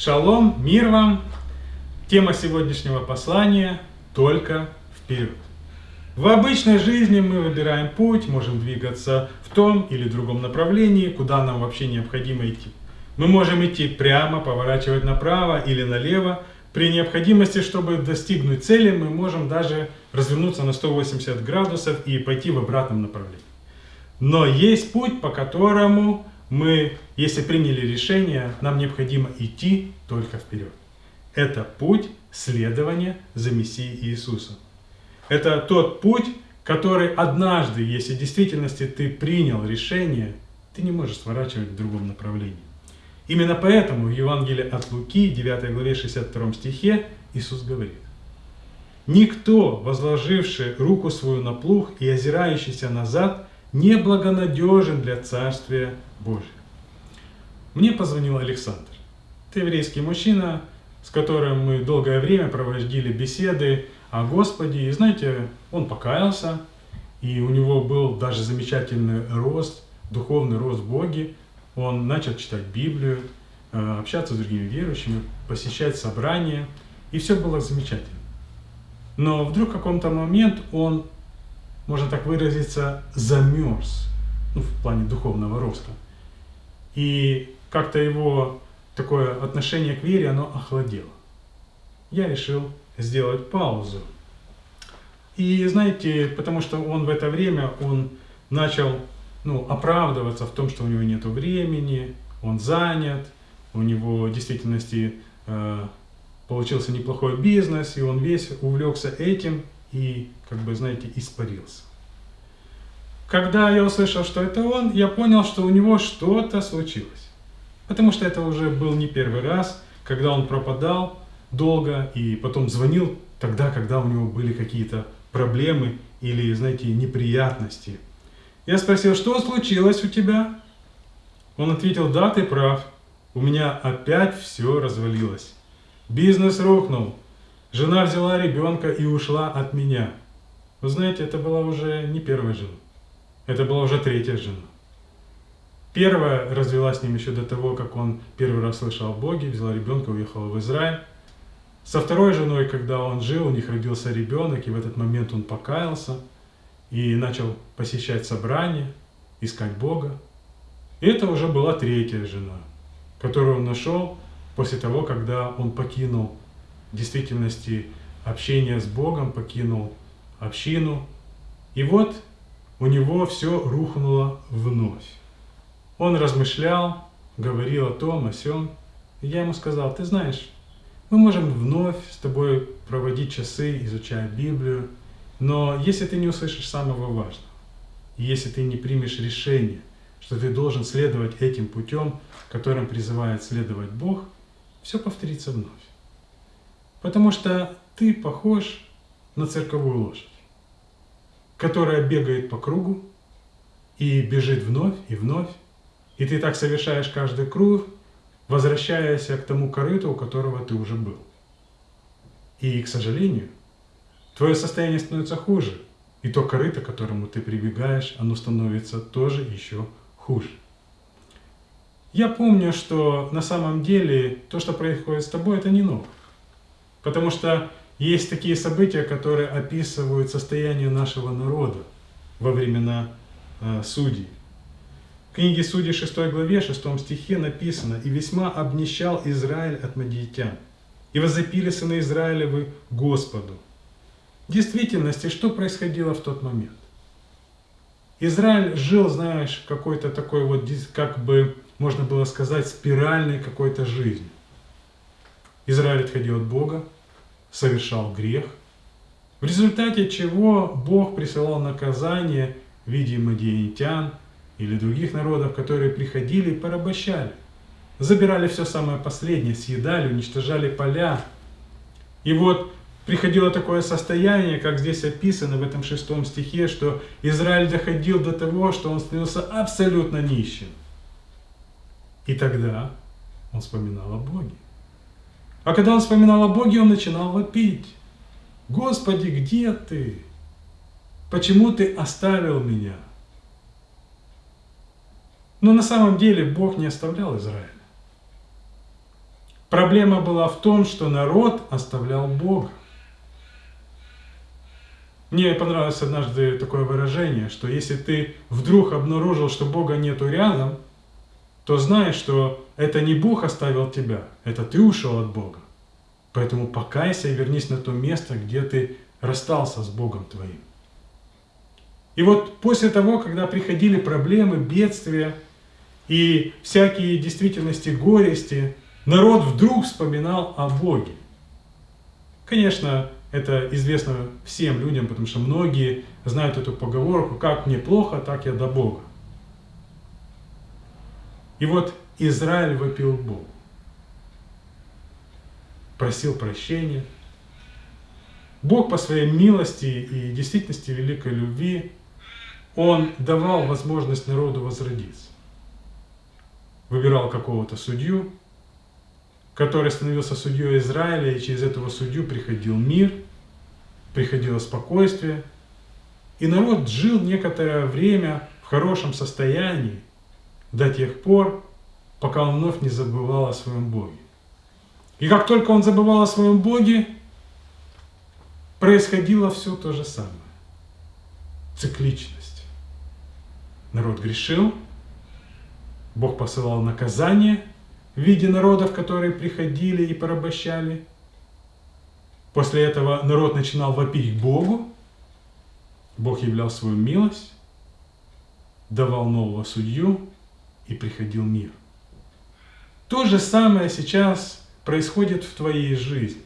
Шалом, мир вам! Тема сегодняшнего послания – только вперед. В обычной жизни мы выбираем путь, можем двигаться в том или другом направлении, куда нам вообще необходимо идти. Мы можем идти прямо, поворачивать направо или налево. При необходимости, чтобы достигнуть цели, мы можем даже развернуться на 180 градусов и пойти в обратном направлении. Но есть путь, по которому мы, если приняли решение, нам необходимо идти только вперед. Это путь следования за Мессией Иисусом. Это тот путь, который однажды, если в действительности ты принял решение, ты не можешь сворачивать в другом направлении. Именно поэтому в Евангелии от Луки, 9 главе 62 стихе, Иисус говорит, «Никто, возложивший руку свою на плуг и озирающийся назад, неблагонадежен для Царствия Божия. Мне позвонил Александр. Это еврейский мужчина, с которым мы долгое время проводили беседы о Господе. И знаете, он покаялся, и у него был даже замечательный рост, духовный рост в Боге. Он начал читать Библию, э, общаться с другими верующими, посещать собрания, и все было замечательно. Но вдруг в каком-то момент он можно так выразиться, замерз, ну, в плане духовного роста. И как-то его такое отношение к вере, оно охладело. Я решил сделать паузу. И знаете, потому что он в это время, он начал ну, оправдываться в том, что у него нет времени, он занят, у него в действительности э, получился неплохой бизнес, и он весь увлекся этим, и, как бы, знаете, испарился. Когда я услышал, что это он, я понял, что у него что-то случилось. Потому что это уже был не первый раз, когда он пропадал долго и потом звонил тогда, когда у него были какие-то проблемы или, знаете, неприятности. Я спросил, что случилось у тебя? Он ответил, да, ты прав, у меня опять все развалилось. Бизнес рухнул, Жена взяла ребенка и ушла от меня. Вы знаете, это была уже не первая жена. Это была уже третья жена. Первая развелась с ним еще до того, как он первый раз слышал о Боге, взяла ребенка, уехала в Израиль. Со второй женой, когда он жил, у них родился ребенок, и в этот момент он покаялся и начал посещать собрания, искать Бога. И это уже была третья жена, которую он нашел после того, когда он покинул в действительности общение с Богом, покинул общину. И вот у него все рухнуло вновь. Он размышлял, говорил о том, о сем. И я ему сказал, ты знаешь, мы можем вновь с тобой проводить часы, изучая Библию, но если ты не услышишь самого важного, если ты не примешь решение, что ты должен следовать этим путем, которым призывает следовать Бог, все повторится вновь. Потому что ты похож на цирковую лошадь, которая бегает по кругу и бежит вновь и вновь. И ты так совершаешь каждый круг, возвращаясь к тому корыту, у которого ты уже был. И, к сожалению, твое состояние становится хуже. И то корыто, к которому ты прибегаешь, оно становится тоже еще хуже. Я помню, что на самом деле то, что происходит с тобой, это не ново. Потому что есть такие события, которые описывают состояние нашего народа во времена э, судей. В книге Судей 6 главе 6 стихе написано «И весьма обнищал Израиль от мадиитян, и возопили сыны Израилевы Господу». В действительности, что происходило в тот момент? Израиль жил, знаешь, какой-то такой вот, как бы, можно было сказать, спиральной какой-то жизнью. Израиль отходил от Бога, совершал грех, в результате чего Бог присылал наказание в виде мадианитян или других народов, которые приходили и порабощали. Забирали все самое последнее, съедали, уничтожали поля. И вот приходило такое состояние, как здесь описано в этом шестом стихе, что Израиль доходил до того, что он становился абсолютно нищим. И тогда он вспоминал о Боге. А когда он вспоминал о Боге, он начинал вопить. Господи, где ты? Почему ты оставил меня? Но на самом деле Бог не оставлял Израиля. Проблема была в том, что народ оставлял Бога. Мне понравилось однажды такое выражение, что если ты вдруг обнаружил, что Бога нету рядом, то знай, что это не Бог оставил тебя, это ты ушел от Бога. Поэтому покайся и вернись на то место, где ты расстался с Богом твоим. И вот после того, когда приходили проблемы, бедствия и всякие действительности горести, народ вдруг вспоминал о Боге. Конечно, это известно всем людям, потому что многие знают эту поговорку «как мне плохо, так я до Бога». И вот Израиль вопил Богу, просил прощения. Бог по своей милости и действительности великой любви, Он давал возможность народу возродиться. Выбирал какого-то судью, который становился судьей Израиля, и через этого судью приходил мир, приходило спокойствие, и народ жил некоторое время в хорошем состоянии до тех пор, пока он вновь не забывал о своем Боге. И как только он забывал о своем Боге, происходило все то же самое. Цикличность. Народ грешил, Бог посылал наказание – в виде народов, которые приходили и порабощали. После этого народ начинал вопить к Богу. Бог являл свою милость, давал нового судью и приходил мир. То же самое сейчас происходит в твоей жизни.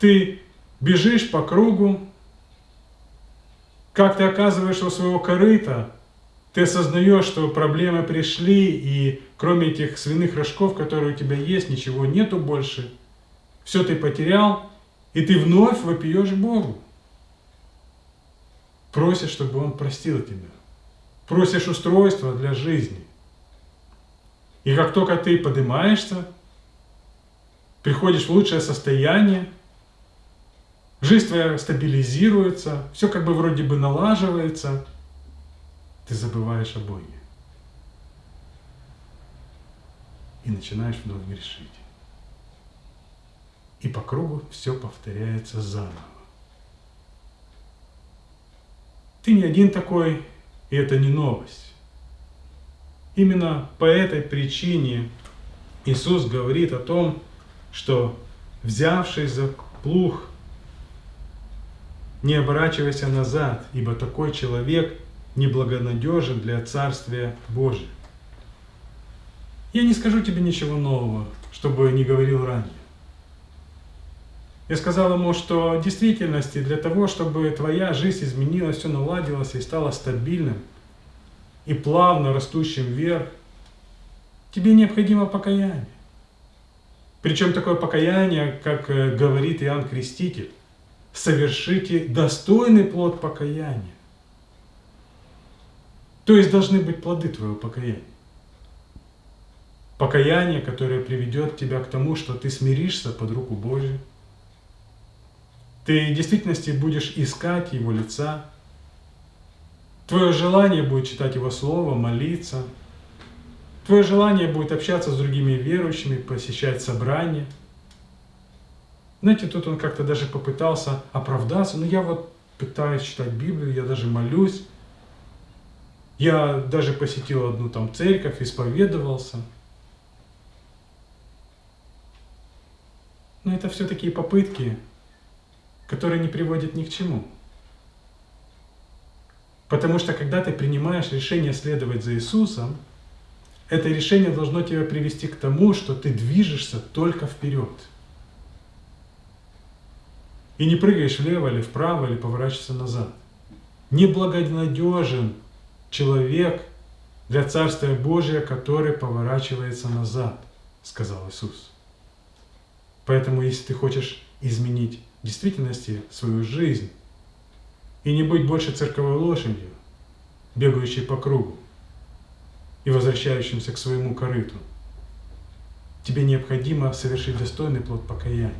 Ты бежишь по кругу, как ты оказываешься у своего корыта, ты осознаешь, что проблемы пришли, и кроме этих свиных рожков, которые у тебя есть, ничего нету больше. Все ты потерял, и ты вновь вопиешь Богу. Просишь, чтобы Он простил тебя. Просишь устройства для жизни. И как только ты поднимаешься, приходишь в лучшее состояние, жизнь твоя стабилизируется, все как бы вроде бы налаживается – ты забываешь о Боге. И начинаешь вновь грешить. И по кругу все повторяется заново. Ты не один такой, и это не новость. Именно по этой причине Иисус говорит о том, что взявшись за плуг, не оборачивайся назад, ибо такой человек – неблагонадежен для Царствия Божия. Я не скажу тебе ничего нового, чтобы не говорил ранее. Я сказал ему, что в действительности для того, чтобы твоя жизнь изменилась, все наладилось и стало стабильным и плавно растущим вверх, тебе необходимо покаяние. Причем такое покаяние, как э, говорит Иоанн Креститель, совершите достойный плод покаяния. То есть должны быть плоды твоего покаяния. Покаяние, которое приведет тебя к тому, что ты смиришься под руку Божию. Ты в действительности будешь искать Его лица. Твое желание будет читать Его Слово, молиться. Твое желание будет общаться с другими верующими, посещать собрания. Знаете, тут он как-то даже попытался оправдаться. Ну, я вот пытаюсь читать Библию, я даже молюсь. Я даже посетил одну там церковь, исповедовался. Но это все такие попытки, которые не приводят ни к чему. Потому что когда ты принимаешь решение следовать за Иисусом, это решение должно тебя привести к тому, что ты движешься только вперед. И не прыгаешь влево или вправо, или поворачиваешься назад. Неблагонадежен человек для Царствия Божия, который поворачивается назад, сказал Иисус. Поэтому, если ты хочешь изменить действительности свою жизнь и не быть больше цирковой лошадью, бегающей по кругу и возвращающимся к своему корыту, тебе необходимо совершить достойный плод покаяния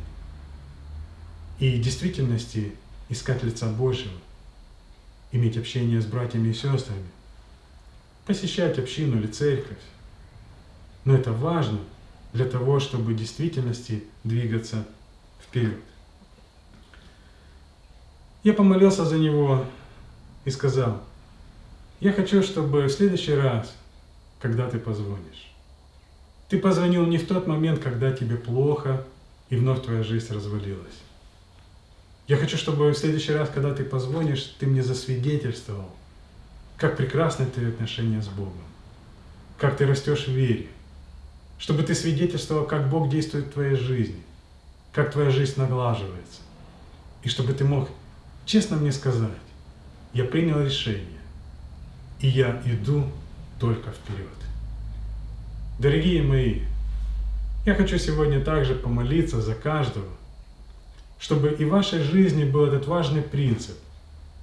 и действительности искать лица Божьего, иметь общение с братьями и сестрами, посещать общину или церковь. Но это важно, для того, чтобы в действительности двигаться вперед. Я помолился за него и сказал, я хочу, чтобы в следующий раз, когда ты позвонишь, ты позвонил не в тот момент, когда тебе плохо и вновь твоя жизнь развалилась. Я хочу, чтобы в следующий раз, когда ты позвонишь, ты мне засвидетельствовал, как прекрасны твои отношения с Богом, как ты растешь в вере, чтобы ты свидетельствовал, как Бог действует в твоей жизни, как твоя жизнь наглаживается, и чтобы ты мог честно мне сказать, я принял решение, и я иду только вперед. Дорогие мои, я хочу сегодня также помолиться за каждого, чтобы и в вашей жизни был этот важный принцип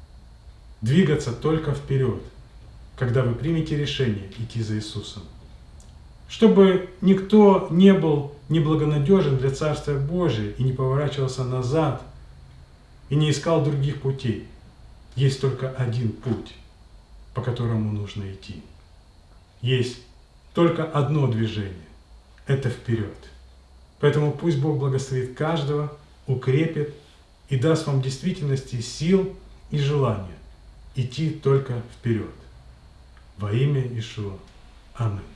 – двигаться только вперед, когда вы примете решение идти за Иисусом. Чтобы никто не был неблагонадежен для Царствия Божия и не поворачивался назад и не искал других путей. Есть только один путь, по которому нужно идти. Есть только одно движение – это вперед. Поэтому пусть Бог благословит каждого, укрепит и даст вам в действительности сил и желания идти только вперед. Во имя Ишуа. Аминь.